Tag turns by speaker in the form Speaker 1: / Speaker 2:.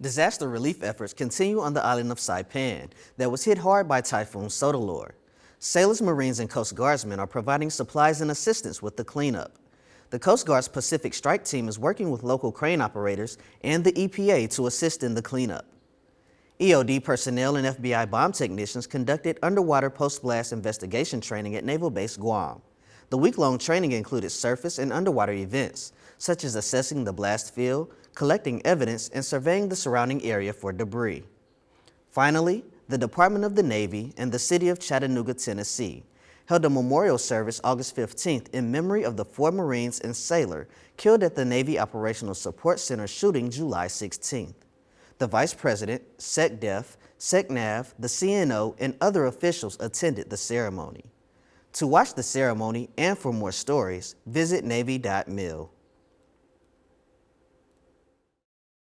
Speaker 1: Disaster relief efforts continue on the island of Saipan that was hit hard by Typhoon Soudelor. Sailors, Marines, and Coast Guardsmen are providing supplies and assistance with the cleanup. The Coast Guard's Pacific Strike Team is working with local crane operators and the EPA to assist in the cleanup. EOD personnel and FBI bomb technicians conducted underwater post-blast investigation training at Naval Base Guam. The week-long training included surface and underwater events, such as assessing the blast field, collecting evidence, and surveying the surrounding area for debris. Finally, the Department of the Navy and the City of Chattanooga, Tennessee held a memorial service August 15th in memory of the four Marines and sailor killed at the Navy Operational Support Center shooting July 16th. The Vice President, SecDef, SecNav, the CNO, and other officials attended the ceremony. To watch the ceremony and for more stories, visit Navy.mil.